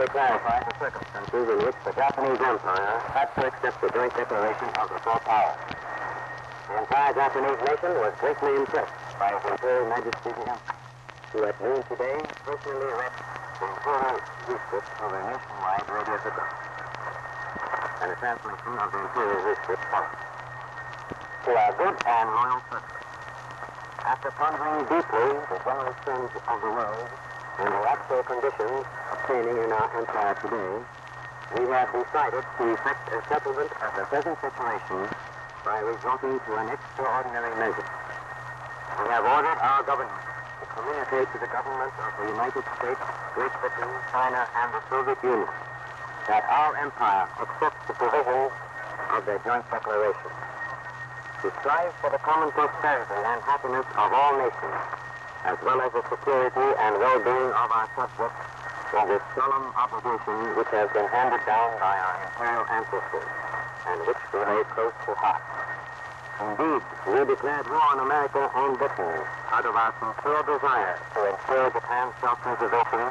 briefly clarify the circumstances in which the Japanese Empire had to accept the joint declaration of the four powers. The entire Japanese nation was greatly impressed by His Imperial Majesty the Emperor, who at noon today personally read the Imperial Rescript of a nationwide radio signal. And a translation of the Imperial Rescript follows. To our good and loyal subjects, after pondering deeply the general trends of the world and the actual conditions in our empire today, we have decided to effect a settlement of the present situation by resorting to an extraordinary measure. We have ordered our government to communicate to the governments of the United States, Great Britain, China, and the Soviet Union that our empire accepts the provisions of their joint declaration. To strive for the common prosperity and happiness of all nations, as well as the security and well-being of our subjects, is a solemn obligation which has been handed down by our imperial ancestors and which we lay close to heart. Indeed, we declared war on America and Britain out of our sincere desire to ensure Japan's self-preservation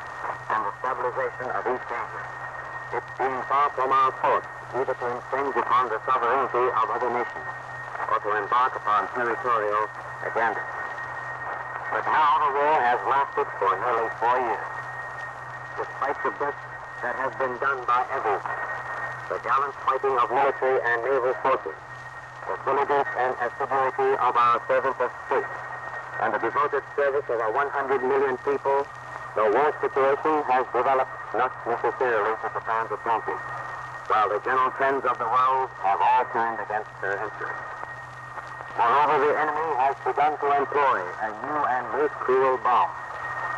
and the stabilization of East Asia. It being far from our thoughts either to infringe upon the sovereignty of other nations or to embark upon territorial agenda. But now the war has lasted for nearly four years. Despite the best that has been done by everyone, the gallant fighting of military and naval forces, the diligence and assiduity of our servants of state, and the devoted service of our 100 million people, the war situation has developed not necessarily to Japan's advantage, while the general trends of the world have all turned against her interests. Moreover, the enemy has begun to employ a new and most cruel bomb,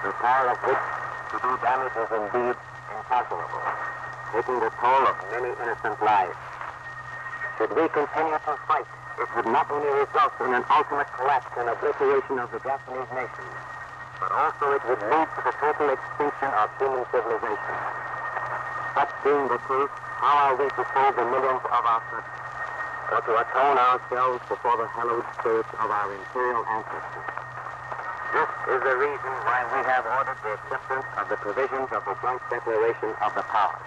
the power of which to do damage is indeed incalculable, taking the toll of many innocent lives. Should we continue to fight, it would not only result in an ultimate collapse and obliteration of the Japanese nation, but also it would lead to the total extinction of human civilization. Such being the case, how are we to save the millions of our subjects? or to atone ourselves before the hallowed spirits of our imperial ancestors. This is the reason why we have ordered the acceptance of the provisions of the joint declaration of the powers.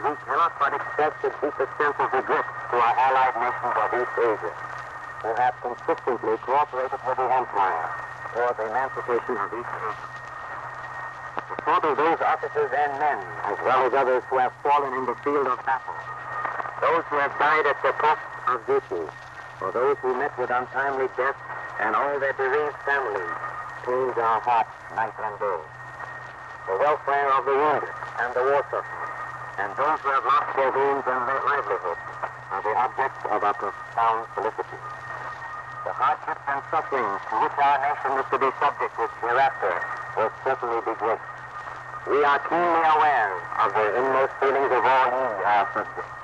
We cannot but express the deepest sense of regret to our allied nations of East Asia, who have consistently cooperated with the Empire toward the emancipation of East Asia. The thought of those officers and men, as well as others who have fallen in the field of battle, those who have died at the post of duty, or those who met with untimely death, and all their bereaved families, pains our hearts night and day. The welfare of the wounded and the war suffering, and those who have lost their means and their livelihood, are the objects of our profound solicitude. The hardships and sufferings to which our nation is to be subjected hereafter will certainly be great. We are keenly aware of the inmost feelings of all ye, our subjects.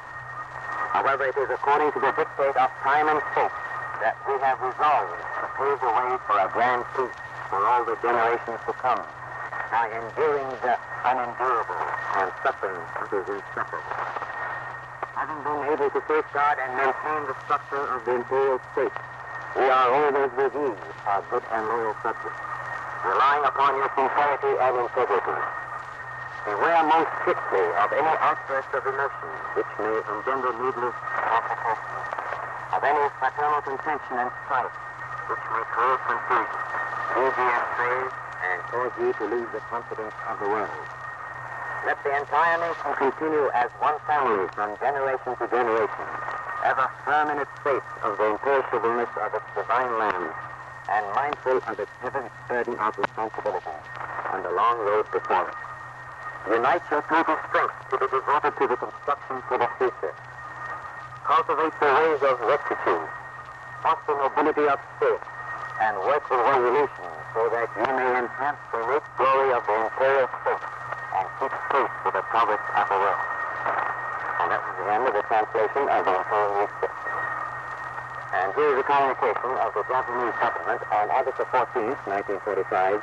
However, it is according to the dictate of time and fate that we have resolved pave the way for a grand peace for all the generations to come by enduring the unendurable and suffering is insufferable. Having been able to safeguard and maintain the structure of the imperial state, we are always with you, our good and loyal subjects, relying upon your sincerity and integrity. Beware most strictly of any outburst of emotion which may engender needless complications, of any fraternal contention and strife which may create confusion, lead astray, and cause ye to lose the confidence of the world. Let the entire nation continue as one family from generation to generation, ever firm in its faith of the imperishableness of its divine land, and mindful of its heavy burden of responsibility on the long road before it. Unite your total strength to be devoted to the construction for the future. Cultivate the ways of rectitude. Foster nobility of spirit. And work with resolution so that you may enhance the rich glory of the imperial state and keep pace with the progress of the world. And that was the end of the translation of the imperial rescript. And here is a communication of the Japanese government on August the 14th, 1945,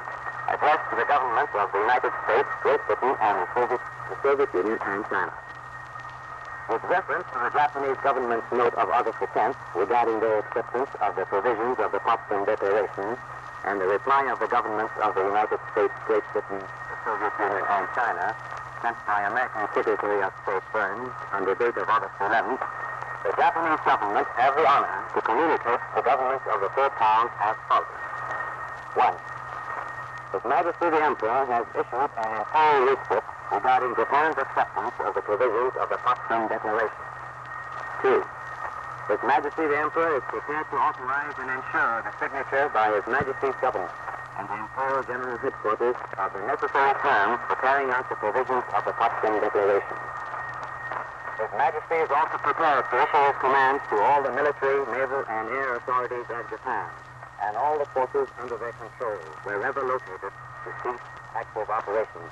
addressed to the governments of the United States, Great Britain, and the Soviet, the Soviet Union and China. With reference to the Japanese government's note of August the 10th regarding their acceptance of the provisions of the Potsdam Declaration and the reply of the governments of the United States, Great Britain, the Soviet Union and China, sent by American Secretary of State Byrnes on the date of August 11th, the Japanese government have the honor to communicate the governments of the four powers as follows. One, His Majesty the Emperor has issued an entire rescript regarding Japan's acceptance of the provisions of the Potsdam Declaration. Two, His Majesty the Emperor is prepared to authorize and ensure the signature by His Majesty's government and the Imperial General Headquarters of the necessary terms for carrying out the provisions of the Potsdam Declaration. His Majesty is also prepared to issue his commands to all the military, naval, and air authorities of Japan and all the forces under their control, wherever located, to cease active operations,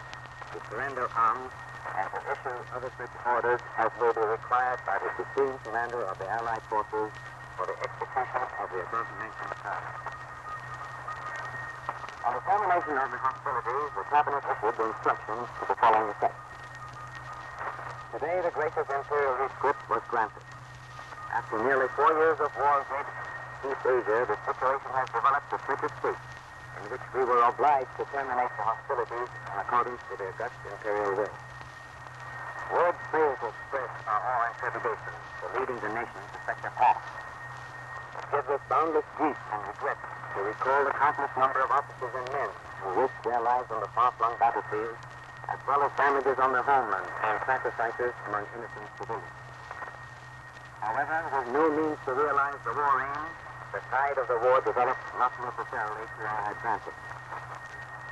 to surrender arms, and to issue other such orders as may be required by the Supreme Commander of the Allied Forces for the execution of the above-mentioned tasks. On the termination of the hostilities, the Cabinet issued the instructions to the following effect. Today, the gracious imperial rescript was granted. After nearly four years of war in East Asia, the situation has developed to such a state in which we were obliged to terminate the hostilities in accordance with the august imperial will. Words fail to express our awe and trepidation for leading the nation to such a pass. It gives us boundless grief and regret to recall the countless number of officers and men who risked their lives on the far-flung battlefield, as well as damages on their homeland and sacrifices among innocent civilians. However, with no means to realize the war aim, the tide of the war developed not necessarily to our advantage.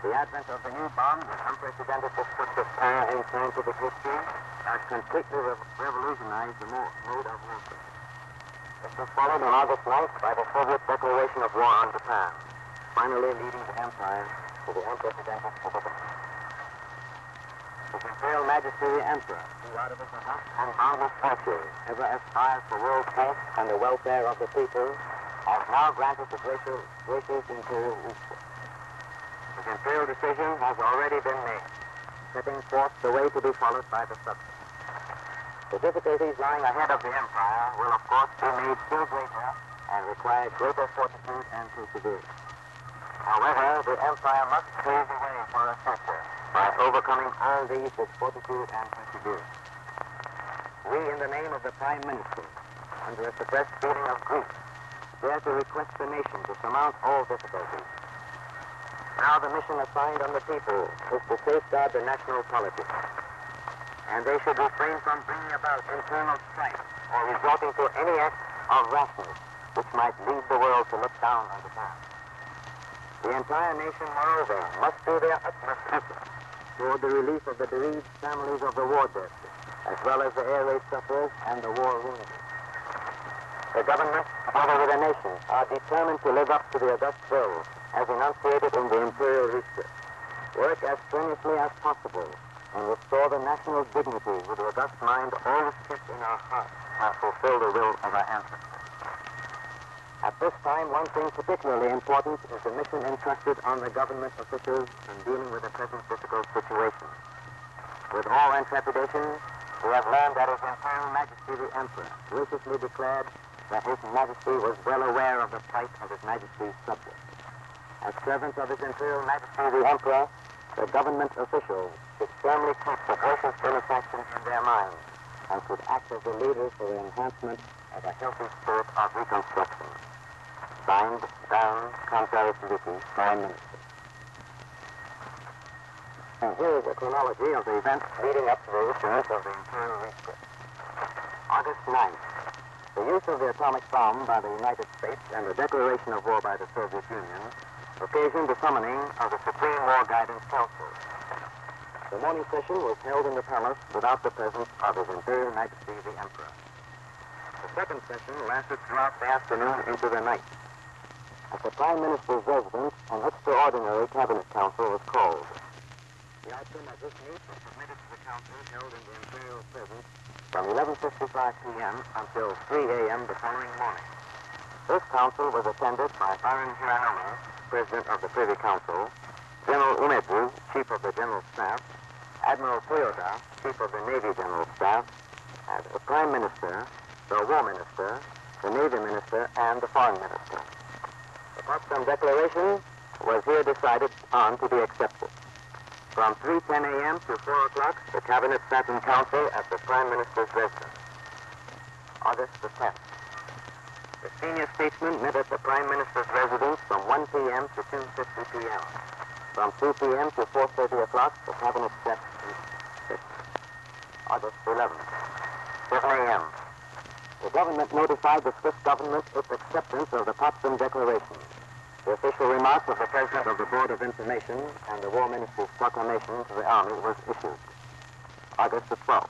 The advent of the new bomb, with unprecedented of power and scientific history, has completely re- revolutionized the mo- mode of warfare. This was followed on August 9th by the Soviet declaration of war on Japan, finally leading the empire to the unprecedented position. His Imperial Majesty the Emperor, who out of his august and boundless virtue ever aspires for world peace and the welfare of the people, has now granted the gracious, gracious Imperial. His Imperial decision has already been made, setting forth the way to be followed by the subject. The difficulties lying ahead of the Empire will, of course, be made still greater and require greater fortitude and perseverance. However, the Empire must pave the way for a future by overcoming all these with fortitude and perseverance. We, in the name of the Prime Minister, under a suppressed feeling of grief, to request the nation to surmount all difficulties. Now the mission assigned on the people is to safeguard the national politics and they should refrain from bringing about internal strife or resorting to any act of rashness which might lead the world to look down on the Japan. The entire nation, moreover, must do their utmost effort toward the relief of the bereaved families of the war dead, as well as the air raid sufferers and the war wounded. The government, together with the nation, are determined to live up to the august will as enunciated in the imperial rescript. Work as strenuously as possible and restore the national dignity with the august mind always kept in our hearts and fulfill the will of our ancestors. At this time, one thing particularly important is the mission entrusted on the government officials in dealing with the present difficult situation. With all and trepidation, we have learned that His Imperial Majesty the Emperor graciously declared that His Majesty was well aware of the plight of His Majesty's subjects. As servants of His Imperial Majesty the Emperor, the government officials should firmly keep the gracious benefaction in their minds and should act as the leaders for the enhancement of a healthy spirit of reconstruction. Signed, down, contrary to duty, Prime Minister. And here is a chronology of the events leading up to the issuance of the Imperial Rescript. August 9th. The use of the atomic bomb by the United States and the declaration of war by the Soviet Union occasioned the summoning of the Supreme War Guidance Council. The morning session was held in the palace without the presence of His Imperial Majesty the Emperor. The second session lasted throughout the afternoon into the night. At the Prime Minister's residence, an extraordinary cabinet council was called. The outcome of this meeting was submitted to the council held in the Imperial presence from 11.55 p.m. until 3 a.m. the following morning. This council was attended by Baron Hiranuma, President of the Privy Council, General Umezu, Chief of the General Staff, Admiral Toyoda, Chief of the Navy General Staff, and the Prime Minister, the War Minister, the Navy Minister, and the Foreign Minister. The Potsdam Declaration was here decided on to be accepted. From 3.10 a.m. to 4 o'clock, the Cabinet sat in council at the Prime Minister's residence. August the 10th. The senior statesmen met at the Prime Minister's residence from 1 p.m. to 2.50 p.m. From 2 p.m. to 4.30 o'clock, the Cabinet sat in. August 11th. 7 a.m. The government notified the Swiss government its acceptance of the Potsdam Declaration. The official remarks of the President of the Board of Information and the War Minister's proclamation to the Army was issued. August the 12th.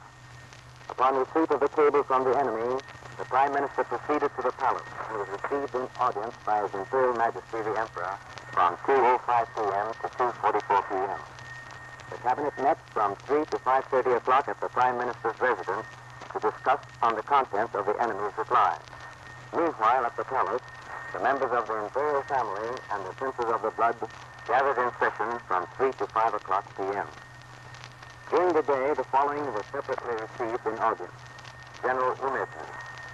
Upon receipt of the cable from the enemy, the Prime Minister proceeded to the palace and was received in audience by His Imperial Majesty the Emperor from 2.05 p.m. to 2.44 p.m. The Cabinet met from 3 to 5.30 o'clock at the Prime Minister's residence to discuss on the contents of the enemy's reply. Meanwhile, at the palace, the members of the imperial family and the princes of the blood gathered in session from 3 to 5 o'clock p.m. During the day, the following were separately received in audience. General Umezu,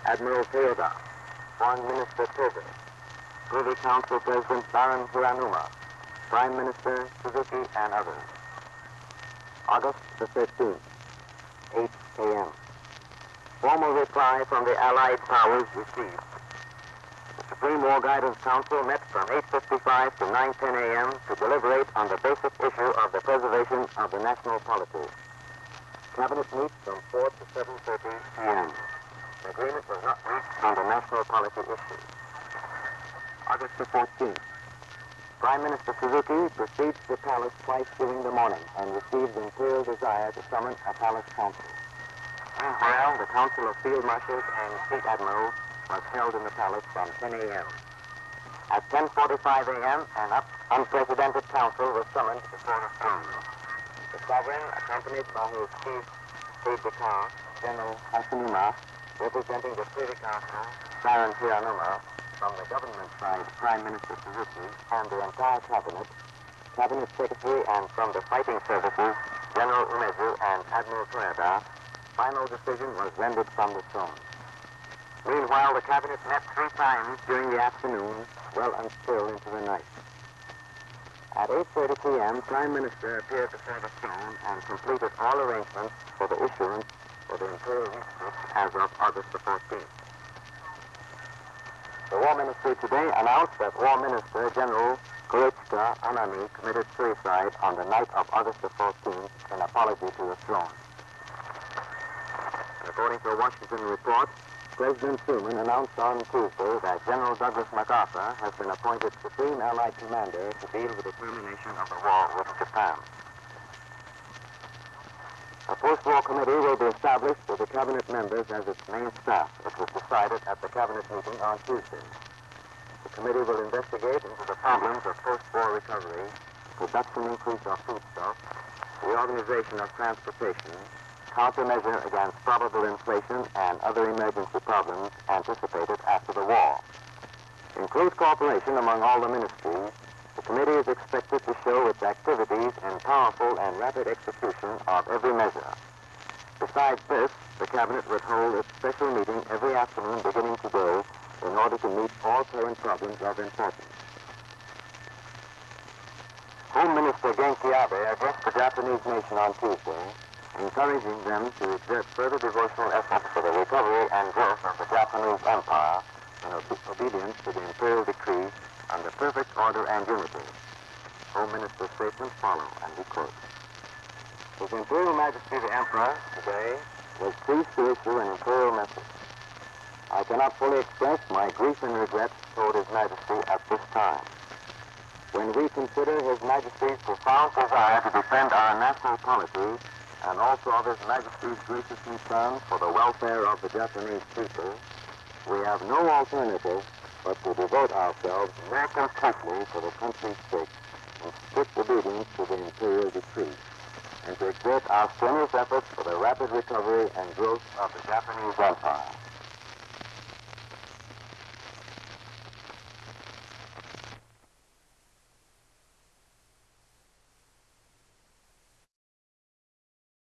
Admiral Toyoda, Foreign Minister Togo, Privy Council President Baron Hiranuma, Prime Minister Suzuki, and others. August the 13th, 8 a.m. Formal reply from the Allied powers received. Supreme War Guidance Council met from 8.55 to 9.10 a.m. to deliberate on the basic issue of the preservation of the national polity. Cabinet meets from 4 to 7.30 p.m. Agreement was not reached on the national policy issue. August the 14th. Prime Minister Suzuki proceeds to the palace twice during the morning and receives imperial desire to summon a palace council. Meanwhile, the Council of Field Marshals and Fleet Admirals was held in the palace from 10 a.m. At 10.45 a.m., an unprecedented council was summoned before the throne. The sovereign, accompanied by his chief aide de camp, General Hasunuma, representing the Privy Council, Baron Hiranuma, from the government side, Prime Minister Suzuki, and the entire cabinet, cabinet secretary, and from the fighting services, General Umezu and Admiral Toyoda, final decision was rendered from the throne. Meanwhile, the cabinet met three times during the afternoon, well and still into the night. At 8.30 p.m., Prime Minister appeared before the throne and completed all arrangements for the issuance of the Imperial Rescript as of August the 14th. The War Ministry today announced that War Minister General Korechika Anami committed suicide on the night of August the 14th in apology to the throne. According to a Washington report, President Truman announced on Tuesday that General Douglas MacArthur has been appointed Supreme Allied Commander to deal with the termination of the war with Japan. A post-war committee will be established with the cabinet members as its main staff. It was decided at the cabinet meeting on Tuesday. The committee will investigate into the problems of post-war recovery, production increase of foodstuffs, the organization of transportation, countermeasure against probable inflation and other emergency problems anticipated after the war. In close cooperation among all the ministries, the committee is expected to show its activities in powerful and rapid execution of every measure. Besides this, the cabinet would hold its special meeting every afternoon beginning today in order to meet all current problems of importance. Home Minister Genki Abe addressed the Japanese nation on Tuesday encouraging them to exert further devotional efforts for the recovery and growth of the Japanese Empire in obe- obedience to the imperial decree the perfect order and unity. Home Minister's statements follow, and we quote. His Imperial Majesty the Emperor today was pleased to issue an imperial message. I cannot fully express my grief and regret toward His Majesty at this time. When we consider His Majesty's profound desire to defend our national polity and also of His Majesty's gracious concern for the welfare of the Japanese people, we have no alternative but to devote ourselves more completely for the country's sake in strict obedience to the imperial decree, and to exert our strenuous efforts for the rapid recovery and growth of the Japanese Empire.